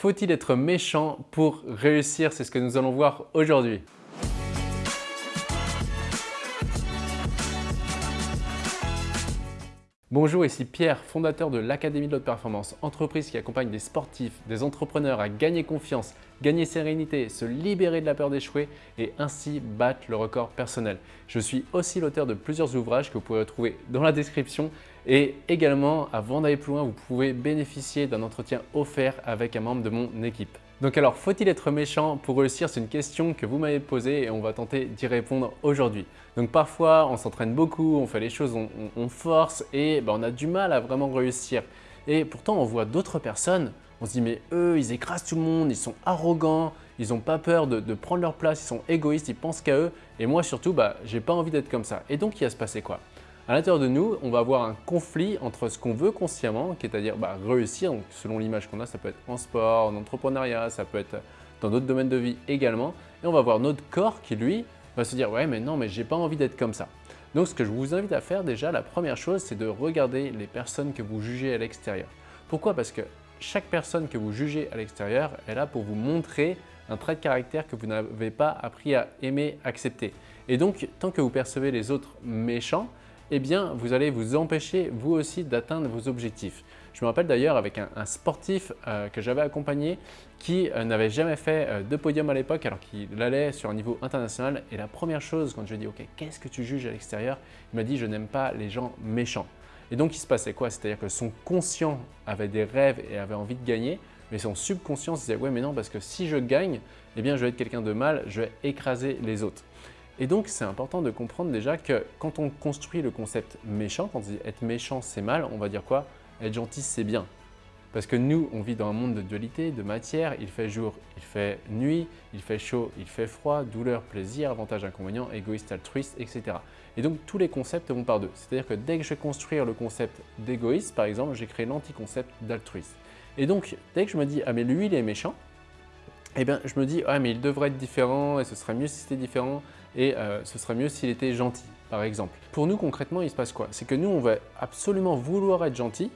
Faut-il être méchant pour réussir? C'est ce que nous allons voir aujourd'hui. Bonjour, ici Pierre, fondateur de l'Académie de l'Haute Performance, entreprise qui accompagne des sportifs, des entrepreneurs à gagner confiance, gagner sérénité, se libérer de la peur d'échouer et ainsi battre le record personnel. Je suis aussi l'auteur de plusieurs ouvrages que vous pouvez retrouver dans la description et également, avant d'aller plus loin, vous pouvez bénéficier d'un entretien offert avec un membre de mon équipe. Donc alors, faut-il être méchant pour réussir? C'est une question que vous m'avez posée et on va tenter d'y répondre aujourd'hui. Donc parfois, on s'entraîne beaucoup, on fait les choses, on, force et ben, on a du mal à vraiment réussir. Et pourtant, on voit d'autres personnes, on se dit mais eux, ils écrasent tout le monde, ils sont arrogants, ils n'ont pas peur de, prendre leur place, ils sont égoïstes, ils pensent qu'à eux. Et moi surtout, bah, j'ai pas envie d'être comme ça. Et donc, il va se passer quoi? À l'intérieur de nous, on va avoir un conflit entre ce qu'on veut consciemment, c'est-à-dire bah, réussir, donc selon l'image qu'on a, ça peut être en sport, en entrepreneuriat, ça peut être dans d'autres domaines de vie également, et on va voir notre corps qui, lui, va se dire « ouais, mais non, mais j'ai pas envie d'être comme ça ». Donc ce que je vous invite à faire déjà, la première chose, c'est de regarder les personnes que vous jugez à l'extérieur. Pourquoi? Parce que chaque personne que vous jugez à l'extérieur est là pour vous montrer un trait de caractère que vous n'avez pas appris à aimer, accepter. Et donc, tant que vous percevez les autres méchants, eh bien, vous allez vous empêcher vous aussi d'atteindre vos objectifs. Je me rappelle d'ailleurs avec un, sportif euh, que j'avais accompagné qui euh, n'avait jamais fait euh, de podium à l'époque alors qu'il allait sur un niveau international. Et la première chose, quand je lui ai dit « Ok, qu'est-ce que tu juges à l'extérieur ?» Il m'a dit « Je n'aime pas les gens méchants. » Et donc, il se passait quoi? C'est-à-dire que son conscient avait des rêves et avait envie de gagner, mais son subconscient se disait « Ouais, mais non, parce que si je gagne, eh bien, je vais être quelqu'un de mal, je vais écraser les autres. » Et donc, c'est important de comprendre déjà que quand on construit le concept méchant, quand on dit être méchant, c'est mal, on va dire quoi? Être gentil, c'est bien. Parce que nous, on vit dans un monde de dualité, de matière, il fait jour, il fait nuit, il fait chaud, il fait froid, douleur, plaisir, avantage, inconvénient, égoïste, altruiste, etc. Et donc, tous les concepts vont par deux. C'est-à-dire que dès que je vais construire le concept d'égoïste, par exemple, j'ai créé l'anticoncept d'altruiste. Et donc, dès que je me dis « Ah mais lui, il est méchant », eh bien, je me dis « Ah mais il devrait être différent et ce serait mieux si c'était différent » et euh, ce serait mieux s'il était gentil, par exemple. Pour nous, concrètement, il se passe quoi? C'est que nous, on va absolument vouloir être gentil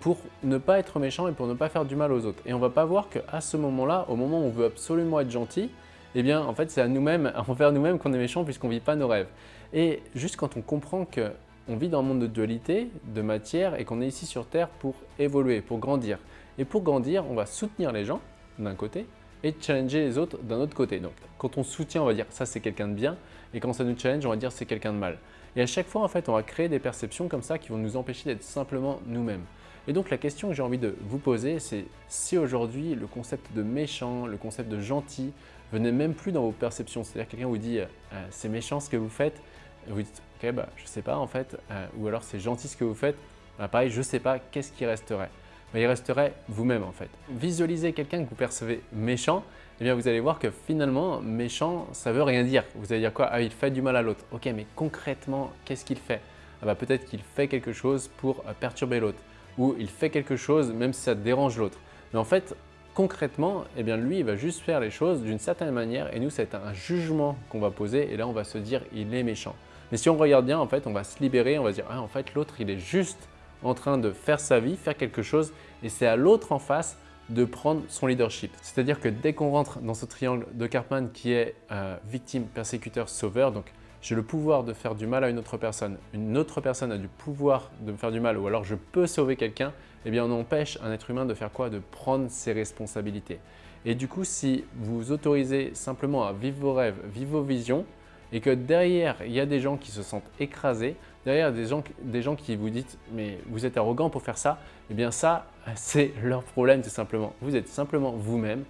pour ne pas être méchant et pour ne pas faire du mal aux autres. Et on va pas voir qu'à ce moment-là, au moment où on veut absolument être gentil, eh bien, en fait, c'est à nous-mêmes, envers nous-mêmes qu'on est méchant puisqu'on vit pas nos rêves. Et juste quand on comprend qu'on vit dans un monde de dualité, de matière et qu'on est ici sur Terre pour évoluer, pour grandir. Et pour grandir, on va soutenir les gens d'un côté, et challenger les autres d'un autre côté. Donc, quand on soutient, on va dire ça c'est quelqu'un de bien et quand ça nous challenge, on va dire c'est quelqu'un de mal. Et à chaque fois, en fait, on va créer des perceptions comme ça qui vont nous empêcher d'être simplement nous-mêmes. Et donc, la question que j'ai envie de vous poser, c'est si aujourd'hui, le concept de méchant, le concept de gentil venait même plus dans vos perceptions, c'est-à-dire quelqu'un vous dit euh, c'est méchant ce que vous faites », vous dites « ok, bah, je sais pas en fait euh, ou alors « c'est gentil ce que vous faites bah, pareil, je sais pas, qu'est-ce qui resterait ?» Il resterait vous-même en fait. Visualisez quelqu'un que vous percevez méchant, eh bien vous allez voir que finalement, méchant, ça veut rien dire. Vous allez dire quoi? Ah, il fait du mal à l'autre. Ok, mais concrètement, qu'est-ce qu'il fait? Ah bah, Peut-être qu'il fait quelque chose pour euh, perturber l'autre, ou il fait quelque chose même si ça dérange l'autre. Mais en fait, concrètement, eh bien lui, il va juste faire les choses d'une certaine manière, et nous, c'est un jugement qu'on va poser, et là, on va se dire, il est méchant. Mais si on regarde bien, en fait, on va se libérer, on va se dire, ah, en fait, l'autre, il est juste en train de faire sa vie, faire quelque chose et c'est à l'autre en face de prendre son leadership. C'est-à-dire que dès qu'on rentre dans ce triangle de Cartman qui est euh, victime, persécuteur, sauveur, donc j'ai le pouvoir de faire du mal à une autre personne, une autre personne a du pouvoir de me faire du mal ou alors je peux sauver quelqu'un, eh bien on empêche un être humain de faire quoi? De prendre ses responsabilités. Et du coup, si vous autorisez simplement à vivre vos rêves, vivre vos visions, et que derrière, il y a des gens qui se sentent écrasés, derrière des gens, des gens qui vous disent « mais vous êtes arrogant pour faire ça », eh bien ça, c'est leur problème tout simplement. Vous êtes simplement vous-même,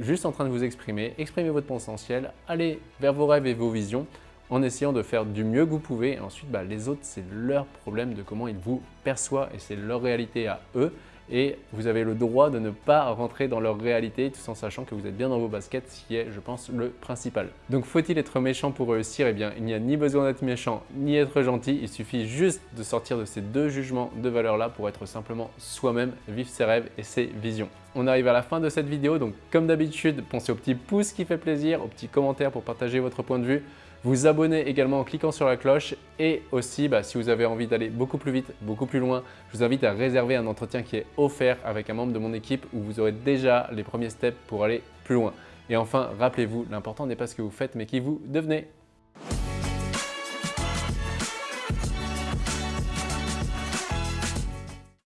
juste en train de vous exprimer, exprimer votre potentiel, aller vers vos rêves et vos visions en essayant de faire du mieux que vous pouvez. Et ensuite, bah, les autres, c'est leur problème de comment ils vous perçoivent et c'est leur réalité à eux et vous avez le droit de ne pas rentrer dans leur réalité tout en sachant que vous êtes bien dans vos baskets, ce qui est, je pense, le principal. Donc faut-il être méchant pour réussir? Eh bien, il n'y a ni besoin d'être méchant, ni être gentil, il suffit juste de sortir de ces deux jugements de valeur-là pour être simplement soi-même, vivre ses rêves et ses visions. On arrive à la fin de cette vidéo, donc comme d'habitude, pensez au petit pouce qui fait plaisir, au petit commentaire pour partager votre point de vue, vous abonner également en cliquant sur la cloche et aussi bah, si vous avez envie d'aller beaucoup plus vite, beaucoup plus loin, je vous invite à réserver un entretien qui est offert avec un membre de mon équipe où vous aurez déjà les premiers steps pour aller plus loin. Et enfin, rappelez-vous, l'important n'est pas ce que vous faites mais qui vous devenez.